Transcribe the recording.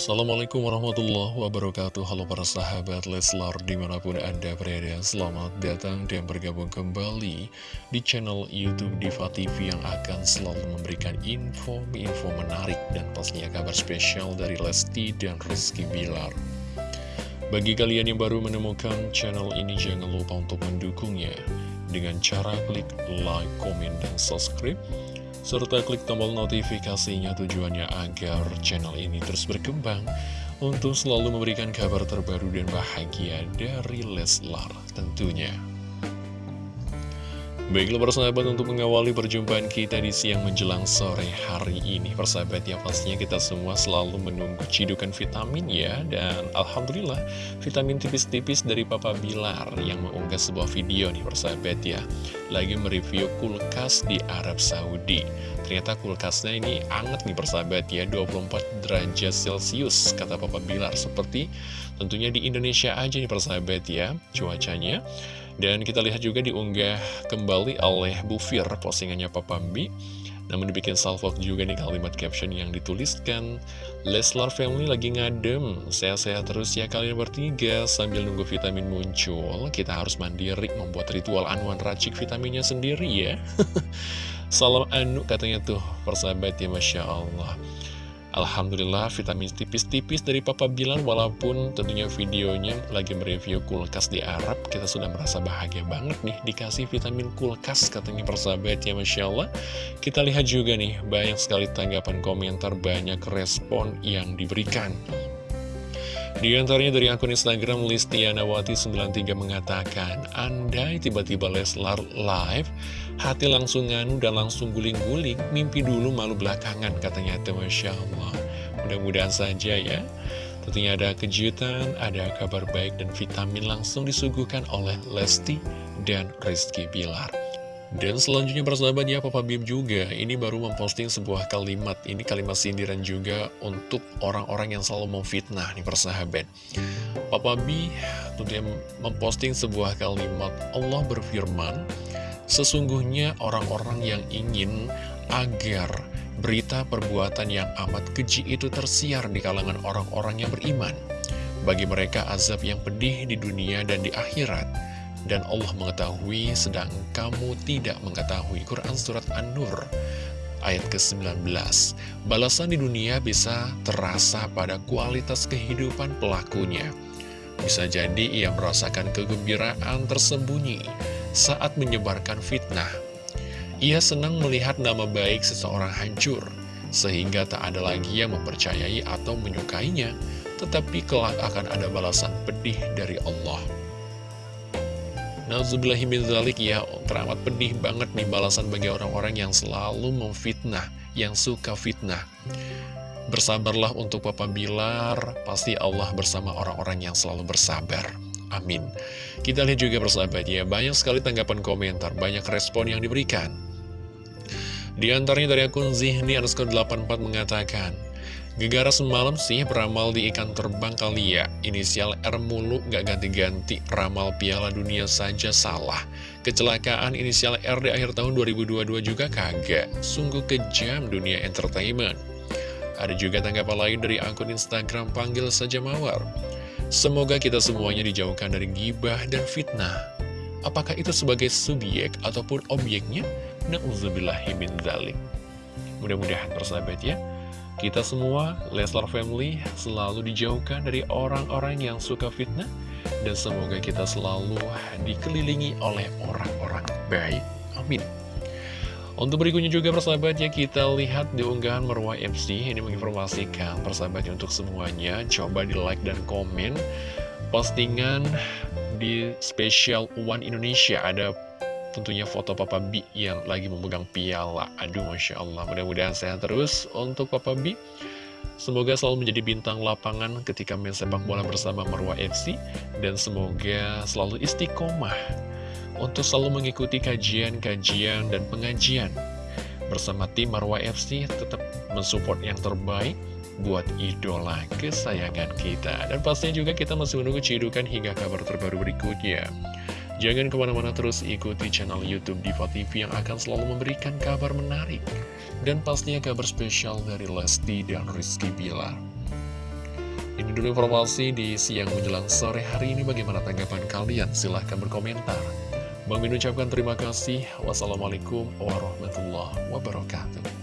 Assalamualaikum warahmatullahi wabarakatuh. Halo para sahabat Leslar di mana pun anda berada Selamat datang dan bergabung kembali di channel Youtube Diva TV Yang akan selalu memberikan info-info menarik Dan pastinya kabar spesial dari Lesti dan Rizky Bilar. Bagi kalian yang baru menemukan channel ini Jangan lupa untuk mendukungnya. Dengan cara klik like, komen, dan subscribe serta klik tombol notifikasinya tujuannya agar channel ini terus berkembang untuk selalu memberikan kabar terbaru dan bahagia dari Leslar tentunya. Baiklah persahabat untuk mengawali perjumpaan kita di siang menjelang sore hari ini Persahabat ya pastinya kita semua selalu menunggu cidukan vitamin ya. Dan Alhamdulillah vitamin tipis-tipis dari Papa Bilar yang mengunggah sebuah video nih persahabat ya. Lagi mereview kulkas di Arab Saudi. Ternyata kulkasnya ini anget nih persahabat ya 24 derajat celcius kata Papa Bilar. Seperti tentunya di Indonesia aja nih persahabat ya cuacanya dan kita lihat juga diunggah kembali oleh Bu Fir postingannya Papa B namun dibikin salvok juga nih kalimat caption yang dituliskan Leslar Family lagi ngadem. Sehat-sehat terus ya kalian bertiga Sambil nunggu vitamin muncul. Kita harus mandiri membuat ritual anuan racik vitaminnya sendiri ya. Salam anu katanya tuh persahabat ya Masya Allah Alhamdulillah vitamin tipis-tipis dari Papa Bilar walaupun tentunya videonya lagi mereview kulkas di Arab kita sudah merasa bahagia banget nih dikasih vitamin kulkas katanya persahabat ya Masya Allah. Kita lihat juga nih banyak sekali tanggapan komentar banyak respon yang diberikan di antaranya dari akun Instagram Listianawati93 mengatakan, Andai tiba-tiba Leslar live, hati langsung nganu dan langsung guling-guling, mimpi dulu malu belakangan, katanya itu Masya Allah. Mudah-mudahan saja ya. Tentunya ada kejutan, ada kabar baik dan vitamin langsung disuguhkan oleh Lesti dan Rizky Bilar. Dan selanjutnya persahabat ya Papa Bim juga. Ini baru memposting sebuah kalimat. Ini kalimat sindiran juga untuk orang-orang yang selalu memfitnah nih persahabat Papa B tentunya memposting sebuah kalimat Allah berfirman Sesungguhnya orang-orang yang ingin agar berita perbuatan yang amat keji itu tersiar di kalangan orang-orang yang beriman. Bagi mereka azab yang pedih di dunia dan di akhirat dan Allah mengetahui sedang kamu tidak mengetahui. Quran Surat An-Nur ayat ke-19. Balasan di dunia bisa terasa pada kualitas kehidupan pelakunya. Bisa jadi ia merasakan kegembiraan tersembunyi saat menyebarkan fitnah. Ia senang melihat nama baik seseorang hancur Sehingga tak ada lagi yang mempercayai atau menyukainya Tetapi kelak akan ada balasan pedih dari Allah Nauzubillahiminzalik ya teramat pedih banget nih balasan bagi orang-orang yang selalu memfitnah, yang suka fitnah. Bersabarlah untuk Papa Bilar, pasti Allah bersama orang-orang yang selalu bersabar. Amin. Kita lihat juga bersahabat ya, banyak sekali tanggapan komentar, banyak respon yang diberikan. Di antaranya dari akun Zihni underscore 84 mengatakan, Gegara semalam sih beramal di ikan terbang kali ya. Inisial R mulu gak ganti-ganti Ramal piala dunia saja salah. Kecelakaan inisial R di akhir tahun 2022 juga kagak. Sungguh kejam dunia entertainment. Ada juga tanggapan lain dari akun Instagram Panggil Saja Mawar. Semoga kita semuanya dijauhkan dari gibah dan fitnah. Apakah itu sebagai subjek ataupun objeknya? Na'udzubillahimin zalik Mudah-mudahan persahabat ya kita semua, Leslar Family, selalu dijauhkan dari orang-orang yang suka fitnah. Dan semoga kita selalu dikelilingi oleh orang-orang baik. Amin. Untuk berikutnya juga persahabat ya kita lihat di unggahan Marwah MC ini menginformasikan persahabat untuk semuanya coba di like dan komen postingan di special One Indonesia ada tentunya foto Papa B yang lagi memegang piala. Aduh, Masya Allah. Mudah-mudahan sehat terus untuk Papa B. Semoga selalu menjadi bintang lapangan ketika main sepak bola bersama Marwah FC. Dan semoga selalu istiqomah untuk selalu mengikuti kajian-kajian dan pengajian. Bersama tim Marwah FC tetap mensupport yang terbaik buat idola kesayangan kita. Dan pastinya juga kita masih menunggu cidukan hingga kabar terbaru berikutnya. Jangan ke mana-mana terus ikuti channel Youtube Diva TV yang akan selalu memberikan kabar menarik dan pastinya kabar spesial dari Lesti dan Rizky Bilar. Ini dulu informasi di siang menjelang sore hari ini. Bagaimana tanggapan kalian? Silahkan berkomentar. Bang ucapkan terima kasih. Wassalamualaikum warahmatullahi wabarakatuh.